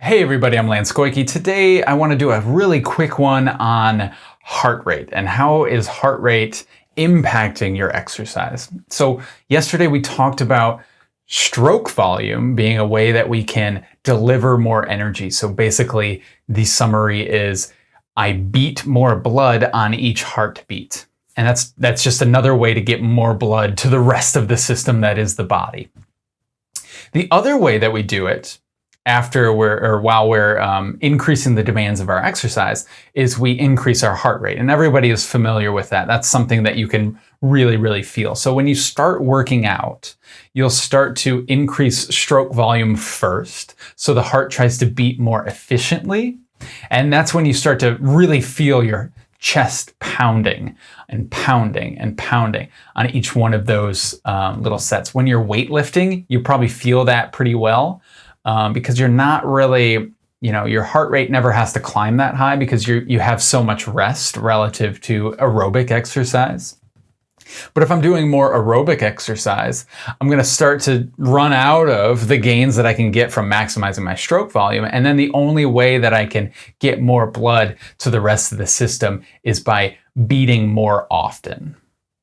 Hey everybody, I'm Lance Koike. Today I want to do a really quick one on heart rate and how is heart rate impacting your exercise. So yesterday we talked about stroke volume being a way that we can deliver more energy. So basically the summary is I beat more blood on each heartbeat. And that's that's just another way to get more blood to the rest of the system that is the body. The other way that we do it after we're or while we're um, increasing the demands of our exercise is we increase our heart rate. And everybody is familiar with that. That's something that you can really really feel. So when you start working out you'll start to increase stroke volume first. So the heart tries to beat more efficiently. And that's when you start to really feel your chest pounding and pounding and pounding on each one of those um, little sets. When you're weightlifting you probably feel that pretty well um, because you're not really, you know, your heart rate never has to climb that high because you you have so much rest relative to aerobic exercise. But if I'm doing more aerobic exercise, I'm going to start to run out of the gains that I can get from maximizing my stroke volume. And then the only way that I can get more blood to the rest of the system is by beating more often.